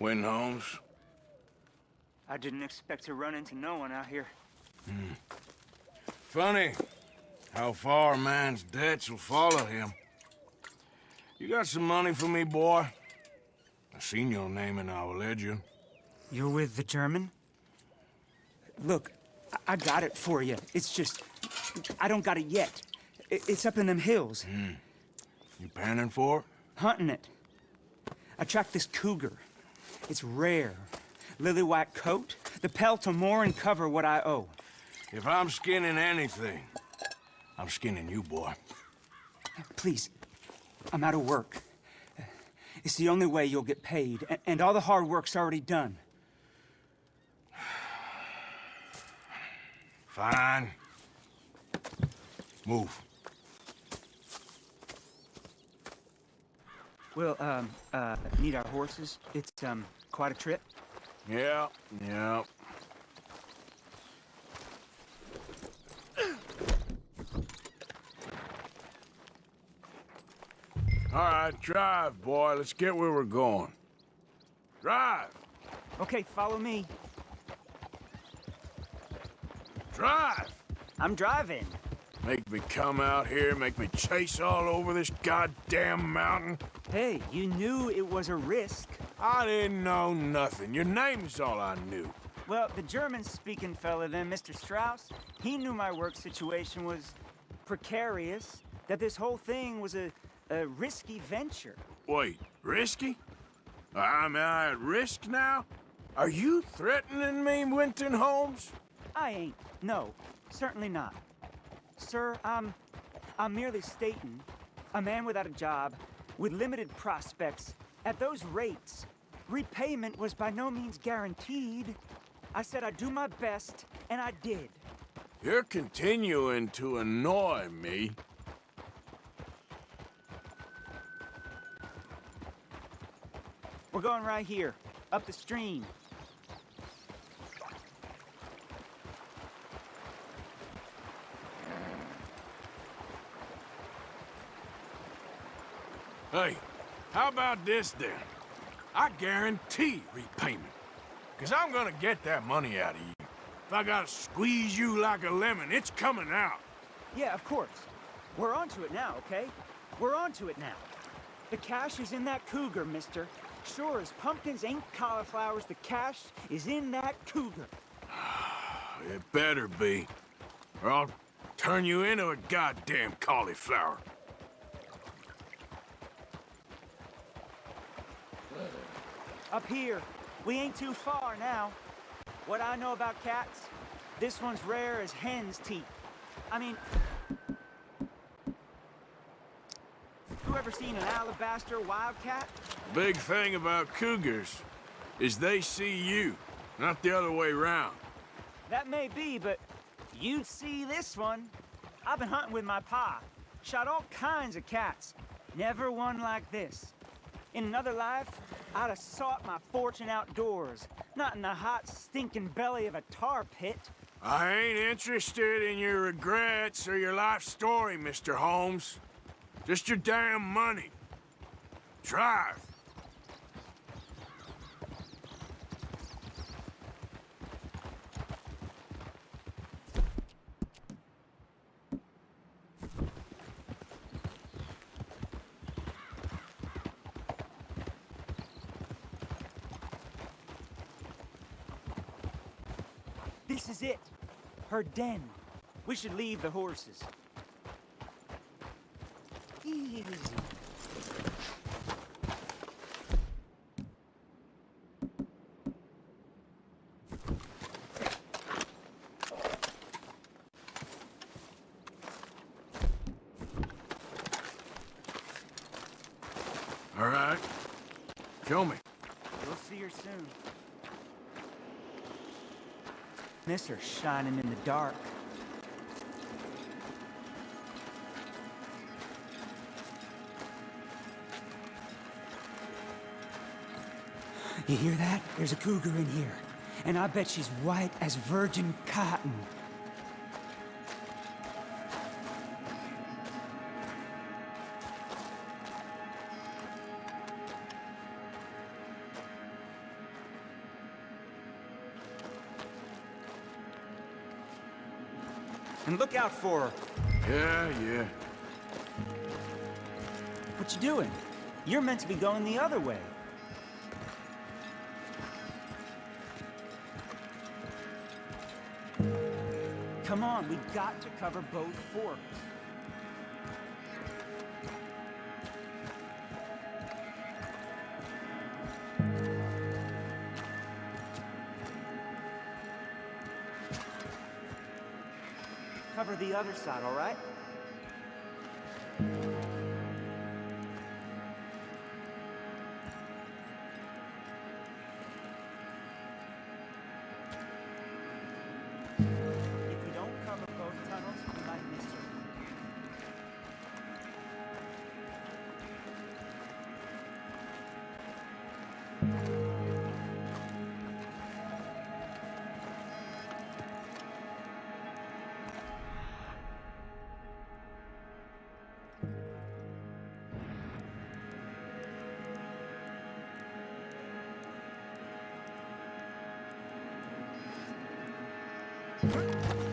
Win Holmes? I didn't expect to run into no one out here. Hmm. Funny how far a man's debts will follow him. You got some money for me, boy? I seen your name in our ledger. You're with the German? Look, I, I got it for you. It's just, I don't got it yet. It's up in them hills. Hmm. You panning for it? Hunting it. I tracked this cougar. It's rare. Lily white coat, the pelt to more and cover what I owe. If I'm skinning anything, I'm skinning you, boy. Please, I'm out of work. It's the only way you'll get paid, and all the hard work's already done. Fine. Move. We'll, um, uh, need our horses. It's, um, quite a trip. Yeah, yeah. All right, drive, boy. Let's get where we're going. Drive! Okay, follow me. Drive! I'm driving. Make me come out here, make me chase all over this goddamn mountain. Hey, you knew it was a risk. I didn't know nothing. Your name's all I knew. Well, the German-speaking fella then, Mr. Strauss, he knew my work situation was precarious, that this whole thing was a, a risky venture. Wait, risky? I'm I at risk now? Are you threatening me, Winton Holmes? I ain't. No, certainly not. Sir, I'm... I'm merely stating, a man without a job, with limited prospects, at those rates, repayment was by no means guaranteed. I said I'd do my best, and I did. You're continuing to annoy me. We're going right here, up the stream. Hey, how about this then? I guarantee repayment. Cause I'm gonna get that money out of you. If I gotta squeeze you like a lemon, it's coming out. Yeah, of course. We're onto it now, okay? We're onto it now. The cash is in that cougar, mister. Sure as pumpkins ain't cauliflowers, the cash is in that cougar. It better be. Or I'll turn you into a goddamn cauliflower. Up here, we ain't too far now. What I know about cats, this one's rare as hen's teeth. I mean... You ever seen an alabaster wildcat? Big thing about cougars is they see you, not the other way round. That may be, but you'd see this one. I've been hunting with my pa. Shot all kinds of cats. Never one like this. In another life, I'd have sought my fortune outdoors, not in the hot, stinking belly of a tar pit. I ain't interested in your regrets or your life story, Mr. Holmes. Just your damn money. Drive. This is it. Her den. We should leave the horses. Easy. All right. Show me. We'll see her soon. Miss her shining in the dark. You hear that? There's a cougar in here. And I bet she's white as virgin cotton. And look out for... her. Yeah, yeah. What you doing? You're meant to be going the other way. Come on, we've got to cover both forks. The other side, all right? Holmes?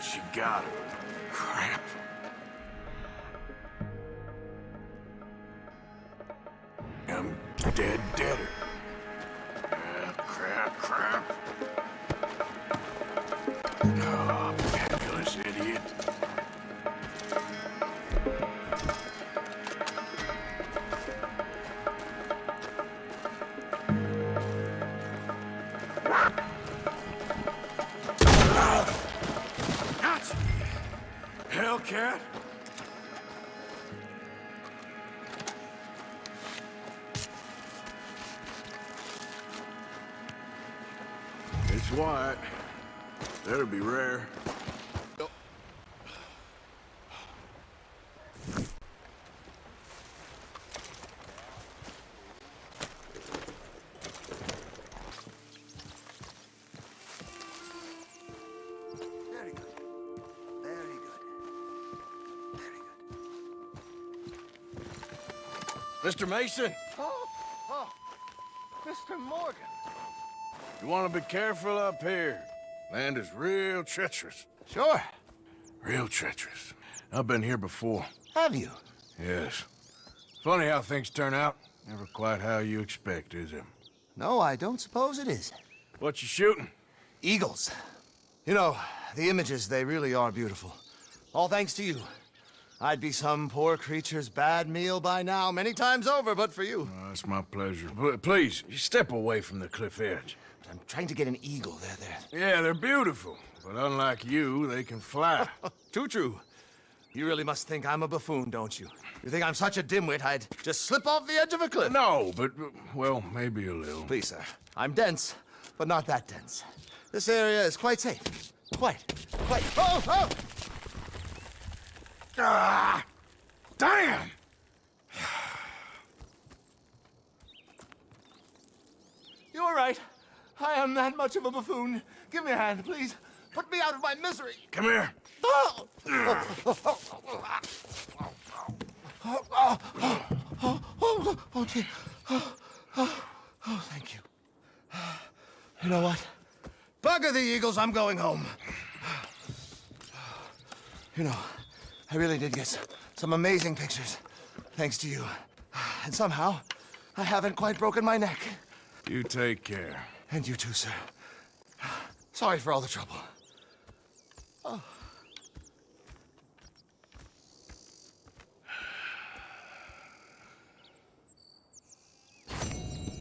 She got him. Crap. It's white. That'll be rare. Very good. Very good. Very good. Mr. Mason, oh, you want to be careful up here. Land is real treacherous. Sure. Real treacherous. I've been here before. Have you? Yes. Funny how things turn out. Never quite how you expect, is it? No, I don't suppose it is. What you shooting? Eagles. You know, the images, they really are beautiful. All thanks to you. I'd be some poor creature's bad meal by now, many times over, but for you. Oh, it's my pleasure. But please, step away from the cliff edge. I'm trying to get an eagle. There, there. Yeah, they're beautiful. But unlike you, they can fly. Too true. You really must think I'm a buffoon, don't you? You think I'm such a dimwit I'd just slip off the edge of a cliff? no, but, well, maybe a little. Please, sir. I'm dense, but not that dense. This area is quite safe. Quite. Quite. Oh, oh! Ah! Damn! You're right. I am that much of a buffoon. Give me a hand, please. Put me out of my misery. Come here. Oh! Oh, oh, oh, oh, oh, dear. Oh, oh, oh, thank you. You know what? Bugger the Eagles, I'm going home. You know, I really did get some amazing pictures, thanks to you. And somehow, I haven't quite broken my neck. You take care. And you too, sir. Sorry for all the trouble. Oh.